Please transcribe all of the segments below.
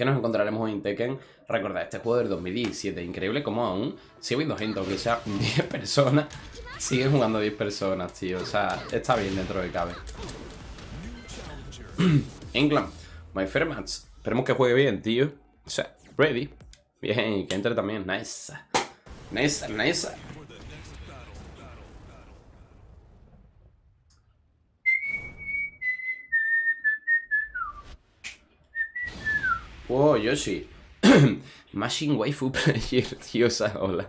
que nos encontraremos en Tekken. Recordad, este juego del 2017, increíble como aún sigue habiendo gente, aunque sea 10 personas, siguen jugando 10 personas, tío. O sea, está bien dentro de cabe. England, my fair. Esperemos que juegue bien, tío. O sea, ready. Bien, que entre también. Nice. Nice, nice. Wow, Yoshi. Machine Waifu Player, tío, esa hola.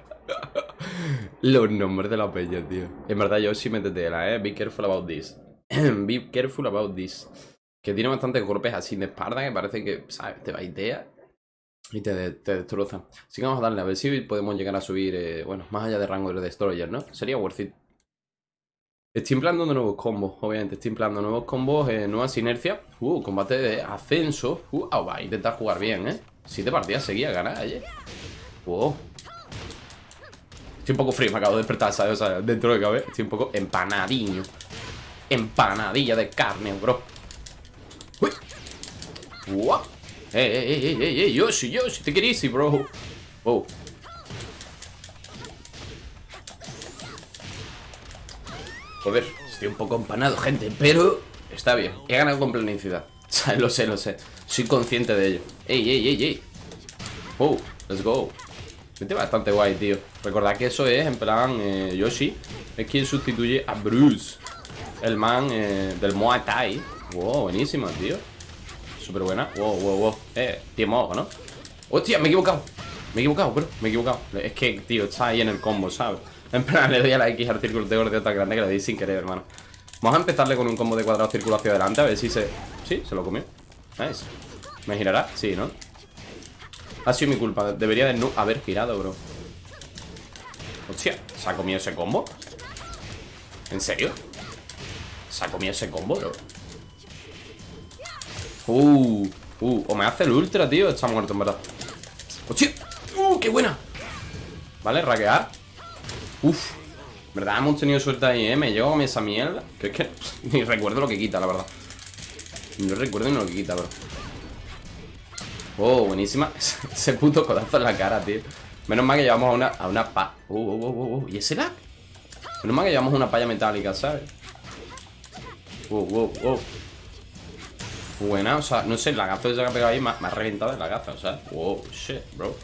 Los nombres de la peña, tío. En verdad, Yoshi, la, eh. Be careful about this. Be careful about this. Que tiene bastantes golpes así de espalda que parece que, ¿sabes? Te va idea y te, te destroza. Así que vamos a darle a ver si podemos llegar a subir, eh, bueno, más allá de rango de Destroyer, ¿no? Sería worth it. Estoy empleando nuevos combos, obviamente. Estoy empleando nuevos combos, eh, nuevas sinergias. Uh, combate de ascenso. Uh, oh, va intentar jugar bien, ¿eh? Siete partidas seguía ganar ayer. Wow. Estoy un poco frío, me acabo de despertar, ¿sabes? O sea, dentro de cabe, estoy un poco empanadiño. Empanadilla de carne, bro. Uy. Wow. Ey, ey, ey, ey, ey, Yoshi, Yoshi, te querís, bro. Oh. Joder, estoy un poco empanado, gente, pero está bien. He ganado con planicidad. lo sé, lo sé. Soy consciente de ello. Ey, ey, ey, ey. Oh, let's go. Vete bastante guay, tío. Recordad que eso es, en plan, eh, Yoshi es quien sustituye a Bruce. El man eh, del Muay Thai. Wow, buenísima, tío. Súper buena. Wow, wow, wow. Eh, tiempo, ¿no? Hostia, me he equivocado. Me he equivocado, bro. Me he equivocado. Es que, tío, está ahí en el combo, ¿sabes? En plan, le doy a la X al círculo de gordeo tan grande que le di sin querer, hermano. Vamos a empezarle con un combo de cuadrado círculo hacia adelante A ver si se... Sí, se lo comió Nice ¿Me girará? Sí, ¿no? Ha sido mi culpa Debería de no haber girado, bro Hostia ¿Se ha comido ese combo? ¿En serio? ¿Se ha comido ese combo, bro? Uh, uh O me hace el ultra, tío Está muerto, en verdad ¡Hostia! ¡Uh, qué buena! Vale, raquear Uf, ¿verdad? Hemos tenido suerte ahí, ¿eh? Me llevo esa mierda Que es que ni recuerdo lo que quita, la verdad No recuerdo ni lo que quita, bro Oh, buenísima Ese puto codazo en la cara, tío Menos mal que llevamos a una, a una pa... Uh, uh, uh, uh, ¿Y ese lag? Menos mal que llevamos una palla metálica, ¿sabes? Uh, uh, uh Buena, o sea, no sé, el lagazo que ha pegado ahí me, ha reventado el lagazo, o sea Wow, shit, bro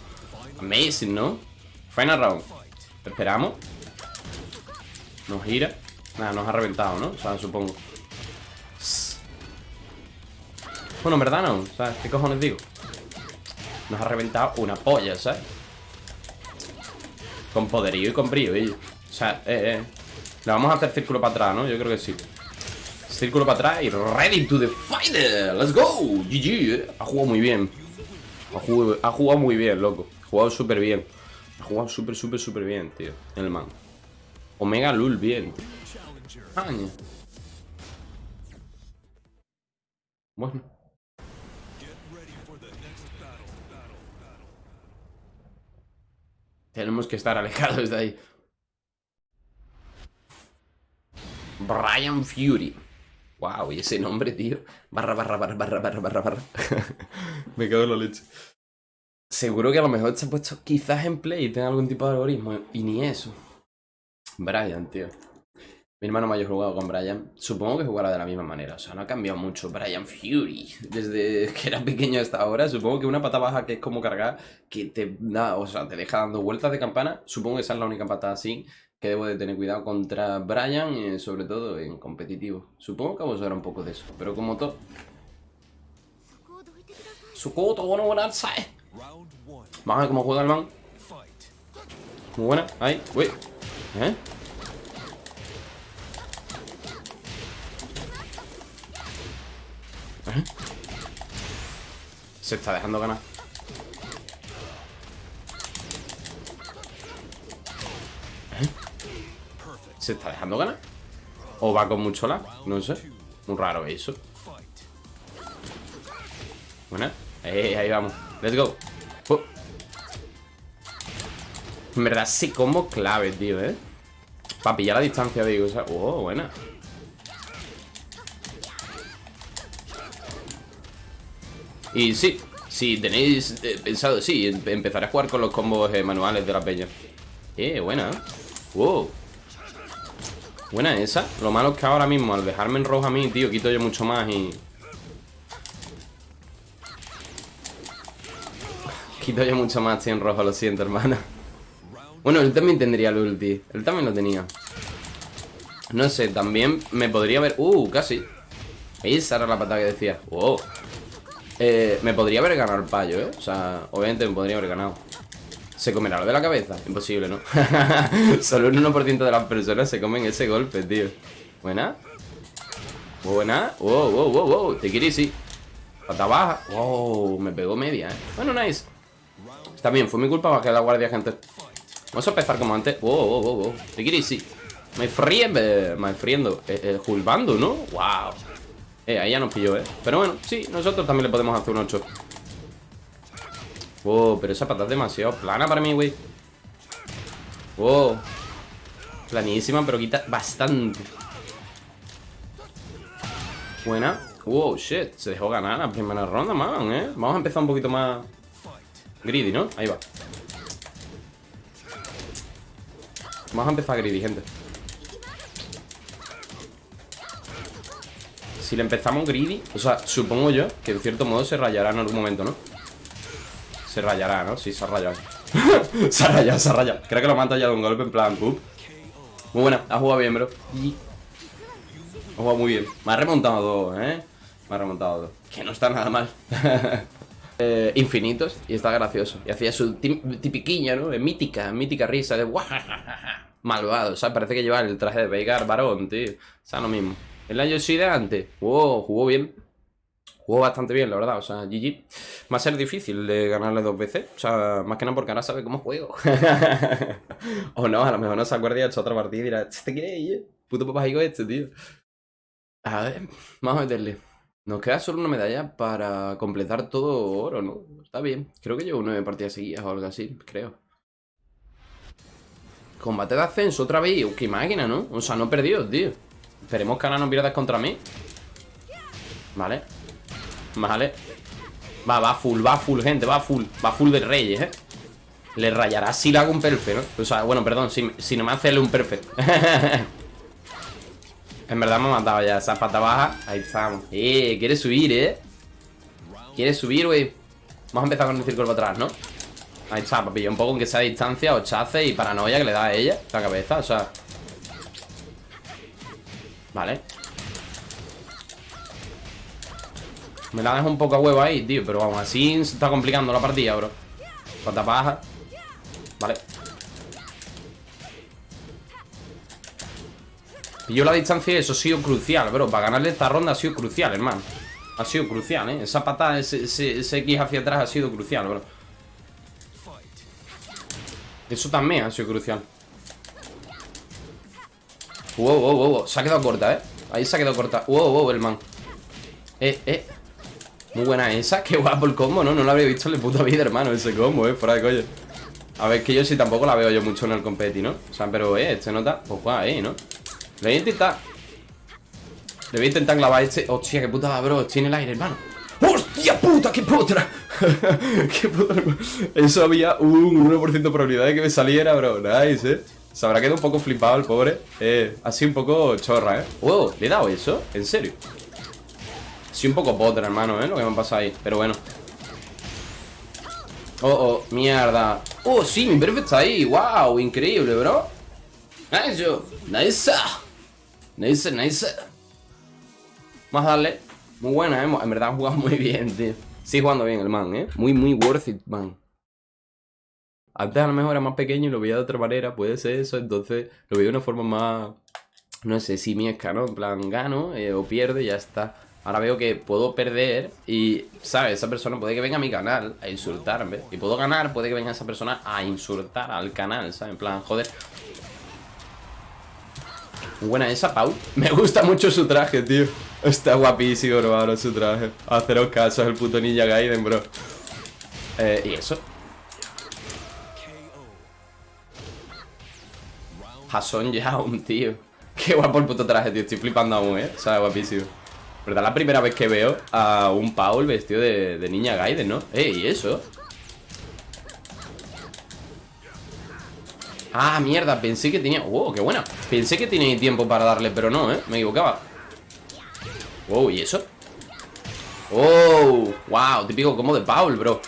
Amazing, ¿no? Final round Esperamos Nos gira Nada, nos ha reventado, ¿no? O sea, supongo Bueno, en verdad no ¿Sabes? ¿Qué cojones digo? Nos ha reventado una polla, ¿sabes? Con poderío y con brío, ¿eh? O sea, eh, eh Le vamos a hacer círculo para atrás, ¿no? Yo creo que sí Círculo para atrás y ready to the fighter Let's go GG, ¿eh? Ha jugado muy bien ha jugado, ha jugado muy bien, loco Ha jugado súper bien ha jugado súper, súper, súper bien, tío. El man. Omega Lul, bien. Año. Bueno. Tenemos que estar alejados de ahí. Brian Fury. Wow, y ese nombre, tío. Barra, barra, barra, barra, barra, barra, barra. Me cago en la leche. Seguro que a lo mejor se ha puesto quizás en play y tenga algún tipo de algoritmo. Y ni eso. Brian, tío. Mi hermano mayor jugado con Brian. Supongo que jugará de la misma manera. O sea, no ha cambiado mucho. Brian Fury. Desde que era pequeño hasta ahora. Supongo que una pata baja que es como cargar. Que te da, o sea, te deja dando vueltas de campana. Supongo que esa es la única patada así. Que debo de tener cuidado contra Brian. Eh, sobre todo en competitivo. Supongo que vamos a ver un poco de eso. Pero como todo. Sukoto, bueno, bueno, ¿sabes? Vamos a ver cómo juega el man. Muy buena. Ahí. Uy. ¿Eh? ¿Eh? Se está dejando ganar. ¿Eh? ¿Se está dejando ganar? ¿O va con mucho lag? No sé. Muy raro eso. Buena. Ahí vamos. Let's go. En verdad, sí combo clave, tío, ¿eh? Para pillar la distancia, digo. O sea, oh, buena. Y sí, Si tenéis eh, pensado, sí, em- empezaré a jugar con los combos eh, manuales de la peña. Eh, buena. Wow. Buena esa. Lo malo es que ahora mismo, al dejarme en rojo a mí, tío, quito yo mucho más y... Quito yo mucho más, tío, en rojo, lo siento, hermana. Bueno, él también tendría el ulti. Él también lo tenía. No sé, también me podría haber... Uh, casi. Esa era la patada que decía. Wow. Eh, me podría haber ganado el payo, ¿eh? O sea, obviamente me podría haber ganado. ¿Se comerá lo de la cabeza? Imposible, ¿no? Solo un 1% de las personas se comen ese golpe, tío. ¿Buena? Buena. Wow, wow, wow, wow. Te quiere sí. Pata baja. Wow, me pegó media, ¿eh? Bueno, nice. Está bien, fue mi culpa bajar la guardia, gente. Vamos a empezar como antes. Wow. Te quiere sí. Me friendo, me friendo. Eh, eh, Julbando, ¿no? Wow. Eh, ahí ya nos pilló, ¿eh? Pero bueno, sí, nosotros también le podemos hacer un 8. Wow, pero esa patada es demasiado plana para mí, güey. Wow. Planísima, pero quita bastante. Buena. Wow, shit. Se dejó ganar la primera ronda, man, ¿eh? Vamos a empezar un poquito más greedy, ¿no? Ahí va. Vamos a empezar greedy, gente. Si le empezamos greedy, o sea, supongo yo que en cierto modo se rayará en algún momento, ¿no? Se rayará, ¿no? Sí, se ha rayado. se ha rayado, se ha rayado. Creo que lo mata ya de un golpe en plan. Muy buena, ha jugado bien, bro. Ha jugado muy bien. Me ha remontado dos, ¿eh? Me ha remontado dos. Que no está nada mal. eh, infinitos y está gracioso. Y hacía su tipiquiña, ¿no? Mítica, mítica risa de malvado. O sea, parece que lleva el traje de Veigar varón, tío. O sea, lo mismo. El año de antes. Wow, jugó bien. Jugó bastante bien, la verdad. O sea, GG. Va a ser difícil de ganarle dos veces. O sea, más que nada porque ahora sabe cómo juego. o no, a lo mejor no se acuerda y ha hecho otra partida y dirá, ¿este quién es? Puto papajico este, tío. A ver, vamos a meterle. Nos queda solo una medalla para completar todo oro, ¿no? Está bien. Creo que llevo nueve partidas seguidas o algo así, creo. Combate de ascenso otra vez. Qué máquina, ¿no? O sea, no he perdido, tío. Esperemos que ahora no pierdas contra mí. Vale. Vale. Va, va full, va full, gente, va full. Va full de reyes, ¿eh? Le rayará si le hago un perfect, ¿no? O sea, bueno, perdón, si, si no me hace un perfect. en verdad me ha matado ya esa pata baja. Ahí estamos. Eh, quiere subir, ¿eh? Quiere subir, güey. Vamos a empezar con el círculo para atrás, ¿no? Ahí está, papi. Un poco en que sea distancia, o chace y paranoia que le da a ella, la cabeza, o sea. Vale. Me la dejo un poco a huevo ahí, tío Pero vamos, así se está complicando la partida, bro Pata baja Vale Yo la distancia y eso ha sido crucial, bro. Para ganarle esta ronda ha sido crucial, hermano. Ha sido crucial, eh. Esa patada, ese, ese, X hacia atrás ha sido crucial, bro. Eso también ha sido crucial. Wow, wow, wow, se ha quedado corta, eh. Ahí se ha quedado corta, wow, wow, el man. Eh, eh. Muy buena esa, qué guapo el combo, ¿no? No lo habría visto en la puta vida, hermano, ese combo, eh Fuera de coño. A ver, que yo sí tampoco la veo yo mucho en el competi, ¿no? O sea, pero, eh, este nota, pues guay, eh, ¿no? Le voy a intentar Le voy a intentar clavar este Hostia, qué puta, bro, estoy en el aire, hermano ¡Hostia puta, qué potra! ¡Qué puta! Eso había un 1% de probabilidad de que me saliera, bro Nice, eh se habrá quedado un poco flipado el pobre eh, Así un poco chorra, ¿eh? Wow, ¿le he dado eso? ¿En serio? Sí, un poco potra, hermano, ¿eh? Lo que me ha pasado ahí Pero bueno Oh, oh, mierda Oh, sí, mi perfect está ahí Wow, increíble, bro Nice, Nice Nice, nice Más darle Muy buena, ¿eh? En verdad ha jugado muy bien, tío Sigue jugando bien el man, ¿eh? Muy, muy worth it, man antes a lo mejor era más pequeño y lo veía de otra manera, puede ser eso, entonces lo veía de una forma más, no sé, simiesca, ¿no? En plan, gano eh, o pierde y ya está. Ahora veo que puedo perder y, ¿sabes? Esa persona puede que venga a mi canal a insultarme. Y puedo ganar, puede que venga esa persona a insultar al canal, ¿sabes? En plan, joder. Buena esa, Pau. Me gusta mucho su traje, tío. Está guapísimo, hermano, su traje. Haceros caso, el puto Ninja Gaiden, bro. Eh, y eso. Jason Young, tío. Qué guapo el puto traje, tío. Estoy flipando aún, ¿eh? O sea, guapísimo. ¿Verdad? La primera vez que veo a un Paul vestido de, de niña Gaiden, ¿no? ¡Ey! ¿Y eso? Ah, mierda, pensé que tenía... ¡Wow, qué buena! Pensé que tenía tiempo para darle, pero no, ¿eh? Me equivocaba ¡Wow! ¿Y eso? ¡Oh! ¡Wow! Típico como de Paul, bro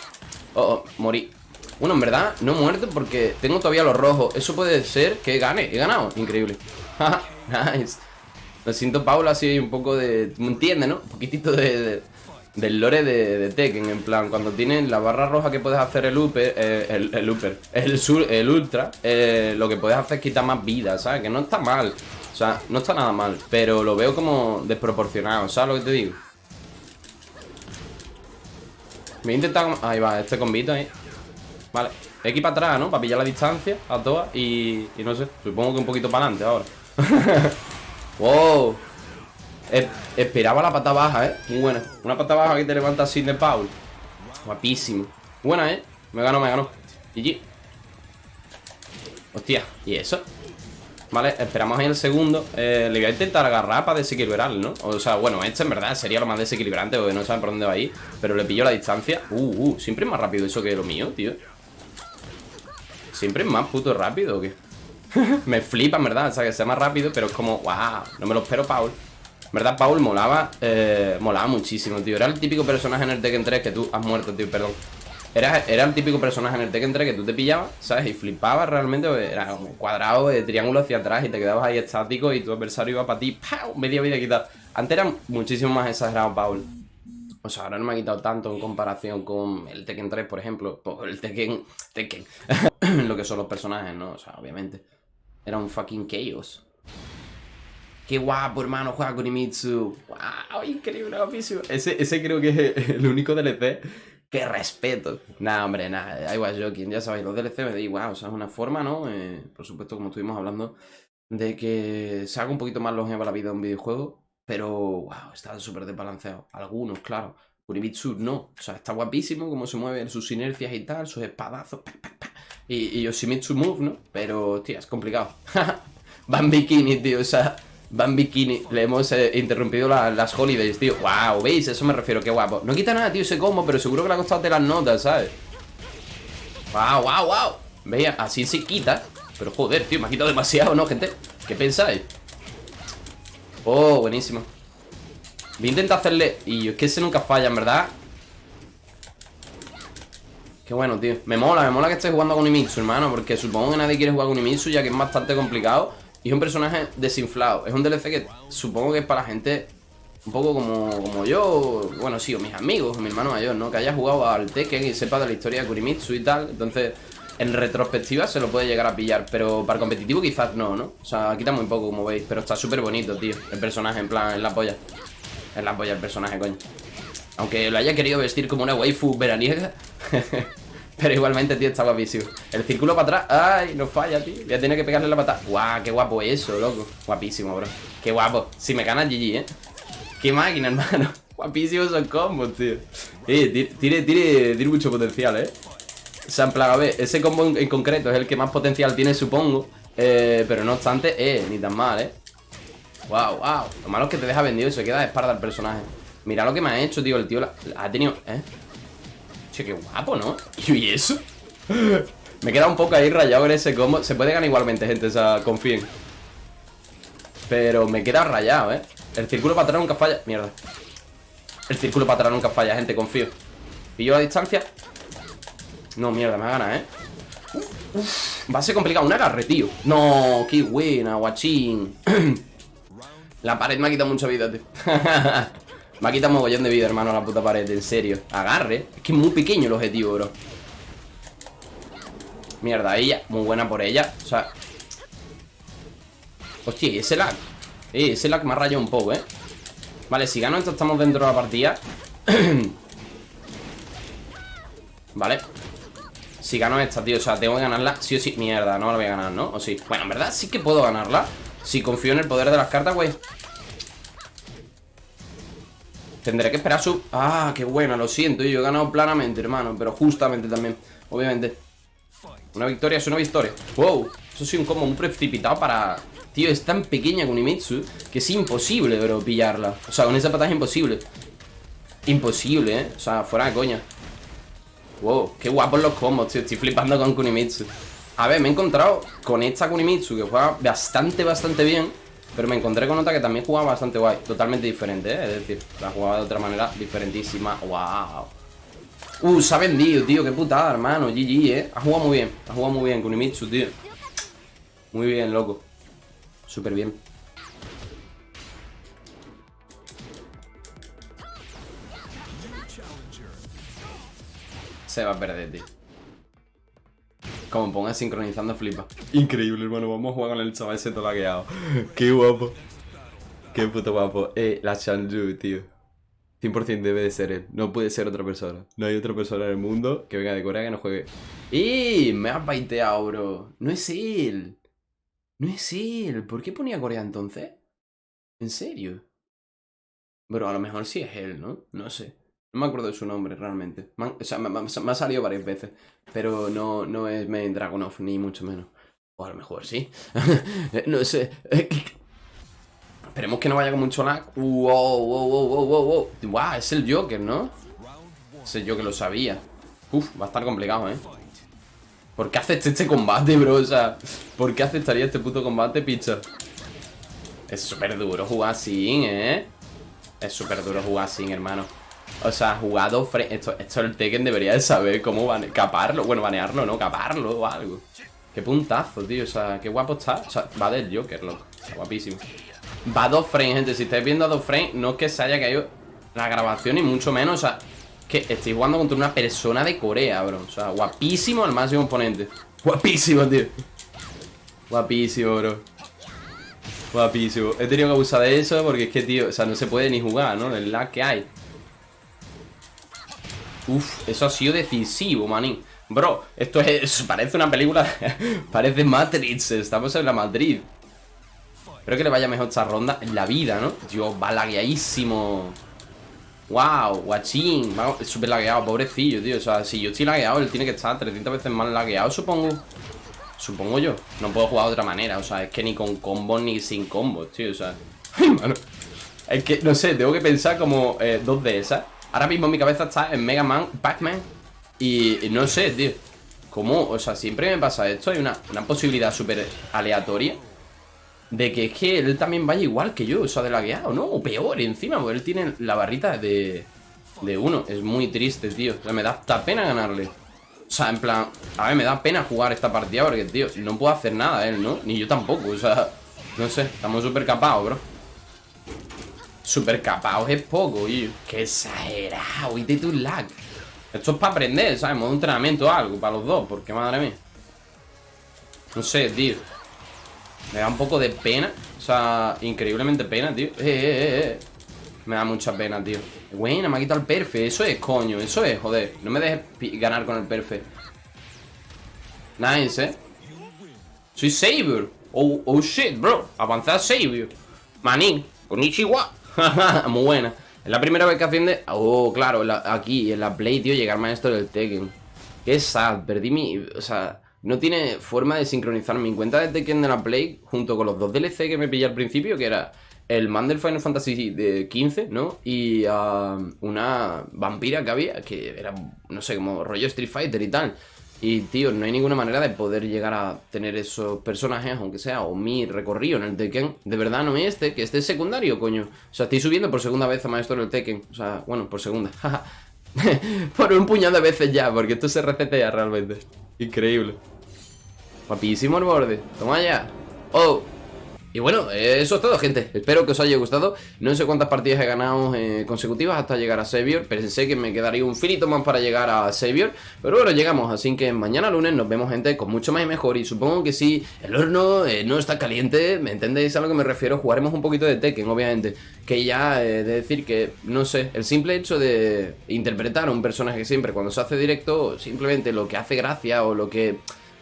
Oh, oh, morí Bueno, en verdad, no muerto porque tengo todavía los rojos Eso puede ser que gane He ganado, increíble Nice Me siento Paul así un poco de... ¿Me entiendes, no? Un poquitito de del lore de, Tekken, en plan, cuando tienes la barra roja que puedes hacer el Uper, eh, el, el el, sur, el Ultra, eh, lo que puedes hacer es quitar más vida, ¿sabes? Que no está mal, o sea, no está nada mal, pero lo veo como desproporcionado, ¿sabes lo que te digo? Me he intentado... Ahí va, este combito ahí Vale, X para atrás, ¿no? Para pillar la distancia a todas y, y no sé, supongo que un poquito para adelante ahora Wow esperaba la pata baja, ¿eh? Muy buena. Una pata baja que te levanta así de Paul. Guapísimo. Buena, ¿eh? Me ganó, me ganó. GG. Hostia, ¿y eso? Vale, esperamos ahí el segundo eh, Le voy a intentar agarrar para desequilibrar, ¿no? O sea, bueno, este en verdad sería lo más desequilibrante Porque no saben por dónde va a ir Pero le pillo la distancia Uh, uh, siempre es más rápido eso que lo mío, tío Siempre es más puto rápido, me flipa, en verdad O sea, que sea más rápido Pero es como, wow, no me lo espero, Paul ¿Verdad, Paul? Molaba, eh, molaba muchísimo, tío Era el típico personaje en el Tekken 3 que tú has muerto, tío, perdón era, era el típico personaje en el Tekken 3 que tú te pillabas, ¿sabes? Y flipabas realmente, era como cuadrado de triángulo hacia atrás y te quedabas ahí estático y tu adversario iba para ti, ¡pau! Media vida quitada Antes era muchísimo más exagerado, Paul o sea, ahora no me ha quitado tanto en comparación con el Tekken 3, por ejemplo. El Tekken... Tekken. lo que son los personajes, ¿no? O sea, obviamente. Era un fucking chaos. Qué guapo, hermano, juega con Imitsu. ¡Wow! Increíble, guapísimo. Ese, ese creo que es el único DLC ¡Qué respeto! Nada, hombre, nada. I was joking. Ya sabéis, los DLC me da igual. O sea, es una forma, ¿no? Eh, por supuesto, como estuvimos hablando, de que se haga un poquito más longeva la vida de un videojuego. Pero, wow, está súper desbalanceado. Algunos, claro. Kurimitsu no. O sea, está guapísimo cómo se mueven sus inercias y tal, sus espadazos. Y, y Yoshimitsu Move, ¿no? Pero, hostia, es complicado. Van bikini, tío. O sea, Van Bikini. Le hemos eh, interrumpido las holidays, tío. Wow, ¿veis? Eso me refiero, qué guapo. No quita nada, tío, ese combo, pero seguro que le ha costado de las notas, ¿sabes? Wow, wow, wow. Veis, así se quita. Pero joder, tío, me ha quitado demasiado, ¿no, gente? ¿Qué pensáis? Oh, buenísimo. Voy a intentar hacerle... Y es que ese nunca falla, en verdad. Qué bueno, tío. Me mola, me mola que estés jugando con Imitsu, hermano. Porque supongo que nadie quiere jugar con Imitsu, ya que es bastante complicado. Y es un personaje desinflado. Es un DLC que supongo que es para gente un poco como, como yo, bueno, sí, o mis amigos, o mi hermano mayor, ¿no? Que haya jugado al Tekken y sepa de la historia de Kurimitsu y tal. Entonces, en retrospectiva se lo puede llegar a pillar, pero para competitivo quizás no, ¿no? O sea, quita muy poco, como veis, pero está súper bonito, tío. El personaje, en plan, en la polla. En la polla el personaje, coño. Aunque lo haya querido vestir como una waifu veraniega. Pero igualmente, tío, está guapísimo. El círculo para atrás, ay, no falla, tío. Voy a tener que pegarle la patada. Guau, qué guapo eso, loco. Guapísimo, bro. Qué guapo. Si me ganas, GG, eh Qué máquina, hermano. Guapísimos esos combos, tío. Eh, tiene, tiene, tiene mucho potencial, eh O sea, en plan, a ver Ese combo en, concreto es el que más potencial tiene, supongo. Eh, Pero no obstante, eh, ni tan mal, eh Wow, wow Lo malo es que te deja vendido y se queda de espalda el personaje. Mira lo que me ha hecho, tío. El tío ha tenido, eh Qué guapo, ¿no? ¿Y eso? Me he quedado un poco ahí rayado en ese combo. Se puede ganar igualmente, gente, o sea, confíen. Pero me queda rayado, ¿eh? El círculo para atrás nunca falla. Mierda. El círculo para atrás nunca falla, gente, confío. Pillo la distancia. No, mierda, me gana, ¿eh? va a ser complicado. Un agarre, tío. No, qué buena, guachín. La pared me ha quitado mucha vida, tío Me ha quitado mogollón de vida, hermano, la puta pared, en serio. Agarre, es que es muy pequeño el objetivo, bro. Mierda, ella, muy buena por ella O sea. Hostia, ese lag. Eh, ese lag me ha rayado un poco, eh. Vale, si gano entonces estamos dentro de la partida. Vale. Si gano esta, tío, o sea, tengo que ganarla Sí o sí, mierda, no la voy a ganar, ¿no? O sí, bueno, en verdad sí que puedo ganarla. Si confío en el poder de las cartas, güey Tendré que esperar su... Ah, qué buena, lo siento Yo he ganado planamente, hermano Pero justamente también, obviamente Una victoria es una victoria. Wow, eso sí un combo muy precipitado para... Tío, es tan pequeña Kunimitsu que es imposible, bro, pillarla. O sea, con esa patada es imposible. Imposible, ¿eh? O sea, fuera de coña. Wow, qué guapos los combos, tío. Estoy flipando con Kunimitsu. A ver, me he encontrado con esta Kunimitsu que juega bastante, bastante bien. Pero me encontré con otra que también jugaba bastante guay. Totalmente diferente, ¿eh? Es decir, la jugaba de otra manera diferentísima. ¡Wow! Uh, se ha vendido, tío. Qué putada, hermano. GG, ¿eh? Ha jugado muy bien. Ha jugado muy bien Kunimitsu, tío. Muy bien, loco. Súper bien. Se va a perder, tío. Como ponga sincronizando, flipa. Increíble, hermano. Vamos a jugar con el chaval ese todo lagueado. Qué guapo. Qué puto guapo. Eh, la Chanju, tío. 100% debe de ser él. No puede ser otra persona. No hay otra persona en el mundo que venga de Corea que no juegue. ¡Y! Me has baiteado, bro. No es él. No es él. ¿Por qué ponía Corea entonces? ¿En serio? Bro, a lo mejor sí es él, ¿no? No sé. No me acuerdo de su nombre realmente. o sea, me, ha salido varias veces. Pero no, no es Main Dragonov, ni mucho menos. O a lo mejor sí. no sé. Esperemos que no vaya con mucho lag. Wow, wow, wow, wow, wow, wow. Wow, es el Joker, ¿no? Ese yo que lo sabía. Uf, va a estar complicado, ¿eh? ¿Por qué acepté este combate, bro? O sea, ¿por qué aceptaría este puto combate, picha? Es súper duro jugar sin, ¿eh? Es súper duro jugar sin, hermano. O sea, jugado esto, esto el Tekken debería de saber cómo caparlo. Bueno, banearlo, ¿no? Caparlo o algo. Qué puntazo, tío. O sea, qué guapo está. O sea, va del Joker, loco. Está guapísimo. Va a dos frames, gente. Si estáis viendo a dos frames, no es que se haya caído la grabación, ni mucho menos. O sea, que estoy jugando contra una persona de Corea, bro. O sea, guapísimo el máximo oponente. Guapísimo, tío. Guapísimo, bro. Guapísimo. He tenido que abusar de eso porque es que, tío, o sea, no se puede ni jugar, ¿no? El lag que hay. Uf, eso ha sido decisivo, manín. Bro, esto es, parece una película Parece Matrix, estamos en la Madrid. Espero que le vaya mejor esta ronda En la vida, ¿no? Dios, va lagueadísimo. Wow, guachín Súper lagueado, pobrecillo, tío O sea, si yo estoy lagueado, él tiene que estar 300 veces más lagueado, supongo. Supongo yo No puedo jugar de otra manera O sea, es que ni con combos ni sin combos, tío O sea, Es que, no sé, tengo que pensar como eh, dos de esas Ahora mismo mi cabeza está en Mega Man, Pac-Man y, no sé, tío ¿Cómo? O sea, siempre me pasa esto Hay una, posibilidad súper aleatoria De que es que él también vaya igual que yo O sea, de lagueado, ¿no? O peor encima Porque él tiene la barrita de, de uno Es muy triste, tío O sea, me da hasta pena ganarle O sea, en plan A ver, me da pena jugar esta partida Porque, tío, no puedo hacer nada él, ¿no? Ni yo tampoco, o sea No sé, estamos súper capados, bro Super capaos es poco, tío. Qué exagerado, y de tu lag. Esto es para aprender, ¿sabes? Modo entrenamiento o algo para los dos, porque madre mía. No sé, tío. Me da un poco de pena. O sea, increíblemente pena, tío. Eh, eh, eh, eh. Me da mucha pena, tío. Buena, me ha quitado el perfe. Eso es, coño. Eso es, joder. No me dejes ganar con el perfe. Nice, eh. Soy Savior. Oh, oh shit, bro. Avanzar Savior. Manín. Con Ichiwa. Muy buena. Es la primera vez que asciende... Oh, claro, aquí, en la Play, tío, llegar maestro del Tekken. Qué sad, perdí mi... O sea, no tiene forma de sincronizar mi cuenta de Tekken de la Play junto con los dos DLC que me pillé al principio, que era el man del Final Fantasy de 15, ¿no? Y uh, una vampira que había, que era, no sé, como rollo Street Fighter y tal. Y, tío, no hay ninguna manera de poder llegar a tener esos personajes, aunque sea, o mi recorrido en el Tekken. De verdad no es este, que este es secundario, coño. O sea, estoy subiendo por segunda vez a Maestro del Tekken. O sea, bueno, por segunda. por un puñado de veces ya, porque esto se resetea realmente. Increíble. Guapísimo el borde. Toma ya. Oh. Y bueno, eso es todo, gente. Espero que os haya gustado. No sé cuántas partidas he ganado eh, consecutivas hasta llegar a Savior. Pensé que me quedaría un finito más para llegar a Savior. Pero bueno, llegamos. Así que mañana lunes nos vemos, gente, con mucho más y mejor. Y supongo que si el horno eh, no está caliente, ¿me entendéis a lo que me refiero? Jugaremos un poquito de Tekken, obviamente. Que ya de decir que, no sé, el simple hecho de interpretar a un personaje siempre cuando se hace directo, simplemente lo que hace gracia o lo que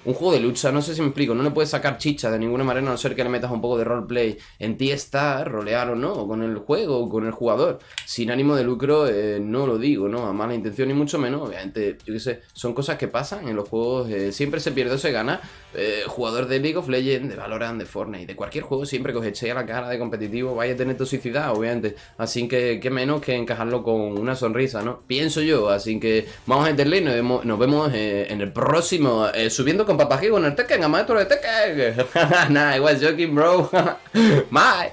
un juego de lucha, no sé si me explico, no le puedes sacar chicha de ninguna manera a no ser que le metas un poco de roleplay. En ti está rolear o no, con el juego, o con el jugador. Sin ánimo de lucro, eh, no lo digo, ¿no? A mala intención ni mucho menos, obviamente, yo qué sé, son cosas que pasan en los juegos, eh, siempre se pierde o se gana. Eh, jugador de League of Legends, de Valorant, de Fortnite, de cualquier juego, siempre que os echéis a la cara de competitivo, vaya a tener toxicidad, obviamente. Así que, qué menos que encajarlo con una sonrisa, ¿no? Pienso yo, así que vamos a entenderle y nos vemos, nos vemos en el próximo, subiendo con Papaji con el Tekken, a maestro de Tekken. nah, I was joking, bro. Bye.